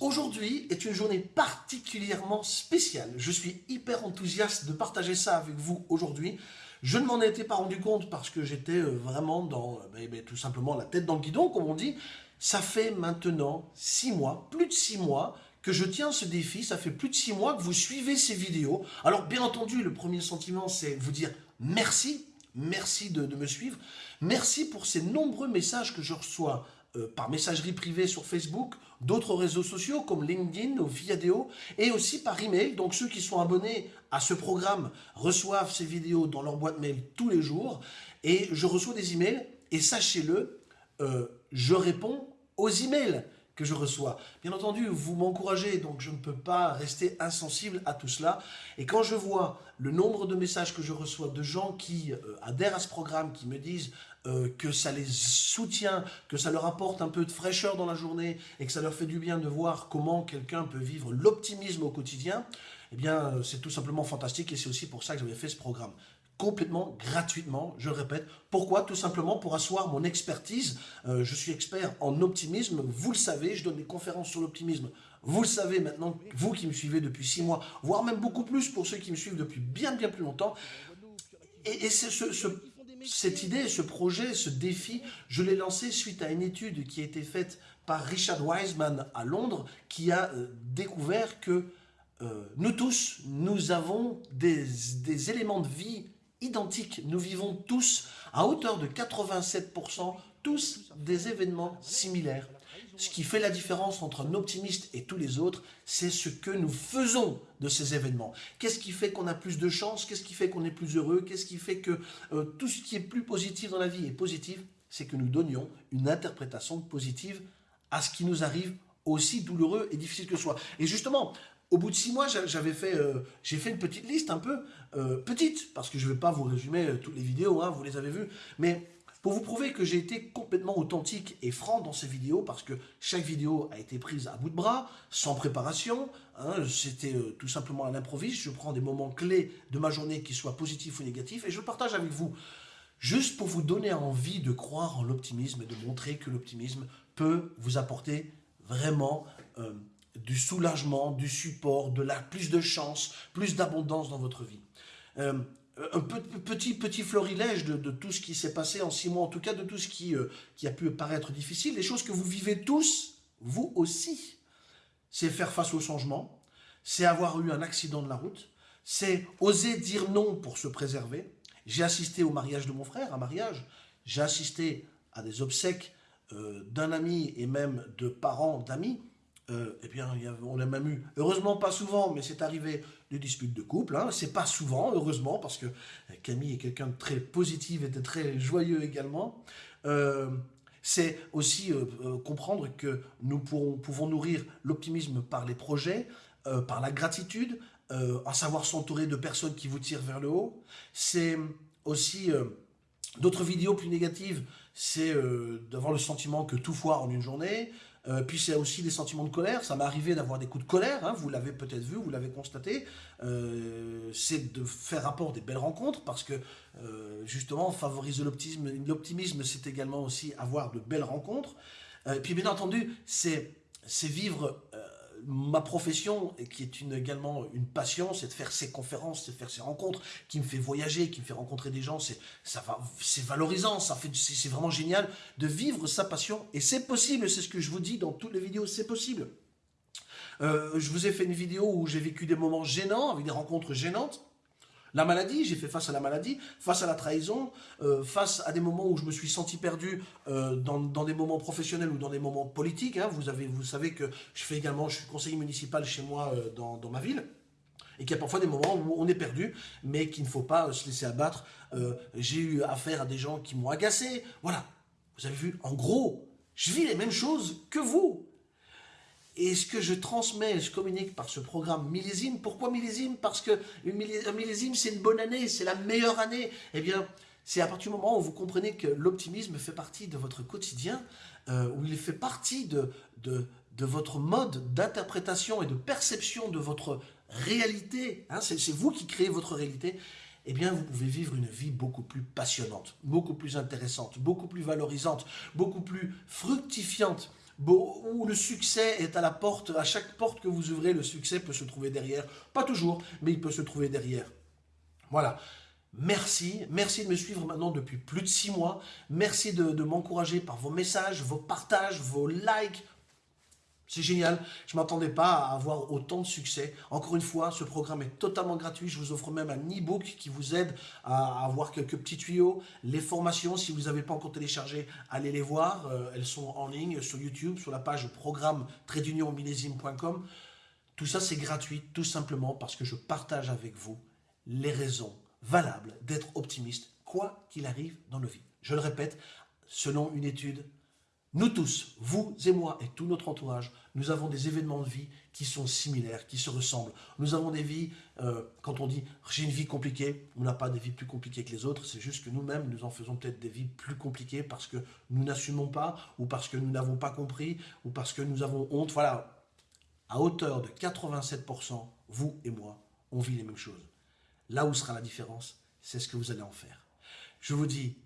aujourd'hui est une journée particulièrement spéciale. Je suis hyper enthousiaste de partager ça avec vous aujourd'hui. Je ne m'en étais pas rendu compte parce que j'étais euh, vraiment dans, euh, ben, ben, tout simplement la tête dans le guidon, comme on dit. Ça fait maintenant six mois, plus de six mois, que je tiens ce défi. Ça fait plus de six mois que vous suivez ces vidéos. Alors bien entendu, le premier sentiment, c'est vous dire merci. Merci de, de me suivre. Merci pour ces nombreux messages que je reçois euh, par messagerie privée sur Facebook, d'autres réseaux sociaux comme LinkedIn ou Viadeo, et aussi par email. Donc ceux qui sont abonnés à ce programme reçoivent ces vidéos dans leur boîte mail tous les jours, et je reçois des emails, et sachez-le, euh, je réponds aux emails que je reçois. Bien entendu, vous m'encouragez, donc je ne peux pas rester insensible à tout cela. Et quand je vois le nombre de messages que je reçois de gens qui euh, adhèrent à ce programme, qui me disent euh, que ça les soutient, que ça leur apporte un peu de fraîcheur dans la journée et que ça leur fait du bien de voir comment quelqu'un peut vivre l'optimisme au quotidien, eh bien, euh, c'est tout simplement fantastique et c'est aussi pour ça que j'avais fait ce programme complètement gratuitement, je le répète. Pourquoi? Tout simplement pour asseoir mon expertise. Euh, je suis expert en optimisme, vous le savez, je donne des conférences sur l'optimisme. Vous le savez maintenant, vous qui me suivez depuis six mois, voire même beaucoup plus pour ceux qui me suivent depuis bien bien plus longtemps. Et, cette idée, ce projet, ce défi, je l'ai lancé suite à une étude qui a été faite par Richard Wiseman à Londres, qui a euh, découvert que euh, nous tous, nous avons des éléments de vie identiques. Nous vivons tous, à hauteur de 87%, tous des événements similaires. Ce qui fait la différence entre un optimiste et tous les autres, c'est ce que nous faisons de ces événements. Qu'est-ce qui fait qu'on a plus de chance? Qu'est-ce qui fait qu'on est plus heureux? Qu'est-ce qui fait que euh, tout ce qui est plus positif dans la vie est positif? C'est que nous donnions une interprétation positive à ce qui nous arrive aussi douloureux et difficile que soit. Et justement, au bout de six mois, j'avais fait, euh, j'ai fait une petite liste un peu euh, petite, parce que je ne vais pas vous résumer euh, toutes les vidéos, hein, vous les avez vues, mais pour vous prouver que j'ai été complètement authentique et franc dans ces vidéos, parce que chaque vidéo a été prise à bout de bras, sans préparation, hein, c'était tout simplement à l'improviste, je prends des moments clés de ma journée qui soient positifs ou négatifs, et je le partage avec vous, juste pour vous donner envie de croire en l'optimisme et de montrer que l'optimisme peut vous apporter vraiment du soulagement, du support, de la plus de chance, plus d'abondance dans votre vie. Euh, un petit, petit florilège de, tout ce qui s'est passé en six mois, en tout cas de tout ce qui, euh, qui a pu paraître difficile, les choses que vous vivez tous, vous aussi. C'est faire face au changement, c'est avoir eu un accident de la route, c'est oser dire non pour se préserver. J'ai assisté au mariage de mon frère, un mariage, j'ai assisté à des obsèques euh, d'un ami et même de parents d'amis, euh, eh bien, on a même eu, heureusement pas souvent, mais c'est arrivé, des disputes de couple. Hein. C'est pas souvent, heureusement, parce que Camille est quelqu'un de très positif et de très joyeux également. Euh, c'est aussi euh, comprendre que nous pouvons nourrir l'optimisme par les projets, par la gratitude, à savoir s'entourer de personnes qui vous tirent vers le haut. C'est aussi d'autres vidéos plus négatives, c'est d'avoir le sentiment que tout foire en une journée, euh, puis c'est aussi des sentiments de colère. Ça m'est arrivé d'avoir des coups de colère, hein, vous l'avez peut-être vu, vous l'avez constaté. Euh, c'est de faire rapport des belles rencontres parce que euh, justement, favoriser l'optimisme, l'optimisme c'est également aussi avoir de belles rencontres. puis bien entendu, c'est vivre ma profession, qui est également une passion, c'est de faire ces conférences, c'est de faire ces rencontres, qui me fait voyager, qui me fait rencontrer des gens, c'est valorisant, ça fait, c'est vraiment génial de vivre sa passion, et c'est possible, c'est ce que je vous dis dans toutes les vidéos, c'est possible. Euh, je vous ai fait une vidéo où j'ai vécu des moments gênants, avec des rencontres gênantes, la maladie, j'ai fait face à la maladie, face à la trahison, euh, face à des moments où je me suis senti perdu euh, dans, des moments professionnels ou dans des moments politiques. Hein. Vous, avez, vous savez que je fais également, je suis conseiller municipal chez moi euh, dans, ma ville et qu'il y a parfois des moments où on est perdu, mais qu'il ne faut pas se laisser abattre. J'ai eu affaire à des gens qui m'ont agacé. Voilà, vous avez vu, en gros, je vis les mêmes choses que vous. Et ce que je transmets, je communique par ce programme millésime. Pourquoi millésime? Parce que un millésime, c'est une bonne année, c'est la meilleure année. Eh bien, c'est à partir du moment où vous comprenez que l'optimisme fait partie de votre quotidien, euh, où il fait partie de, de, de votre mode d'interprétation et de perception de votre réalité, hein, c'est vous qui créez votre réalité, eh bien, vous pouvez vivre une vie beaucoup plus passionnante, beaucoup plus intéressante, beaucoup plus valorisante, beaucoup plus fructifiante, où le succès est à la porte, à chaque porte que vous ouvrez, le succès peut se trouver derrière. Pas toujours, mais il peut se trouver derrière. Voilà. Merci, merci de me suivre maintenant depuis plus de six mois. Merci de, de m'encourager par vos messages, vos partages, vos likes, c'est génial, je ne m'attendais pas à avoir autant de succès. Encore une fois, ce programme est totalement gratuit. Je vous offre même un e-book qui vous aide à avoir quelques petits tuyaux. Les formations, si vous n'avez pas encore téléchargé, allez les voir. Euh, elles sont en ligne sur YouTube, sur la page programme millésime.com. Tout ça, c'est gratuit, tout simplement parce que je partage avec vous les raisons valables d'être optimiste, quoi qu'il arrive dans nos vies. Je le répète, selon une étude nous tous, vous et moi et tout notre entourage, nous avons des événements de vie qui sont similaires, qui se ressemblent. Nous avons des vies, euh, quand on dit j'ai une vie compliquée, on n'a pas des vies plus compliquées que les autres, c'est juste que nous-mêmes, nous en faisons peut-être des vies plus compliquées parce que nous n'assumons pas, ou parce que nous n'avons pas compris, ou parce que nous avons honte. Voilà, à hauteur de 87%, vous et moi, on vit les mêmes choses. Là où sera la différence, c'est ce que vous allez en faire. Je vous dis,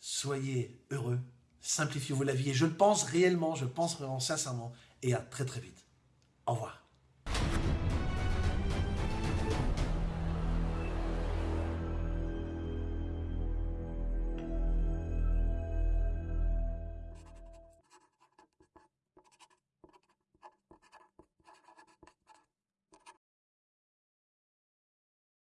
soyez heureux, simplifiez-vous la vie. Et je le pense réellement, je le pense vraiment sincèrement. Et à très très vite. Au revoir.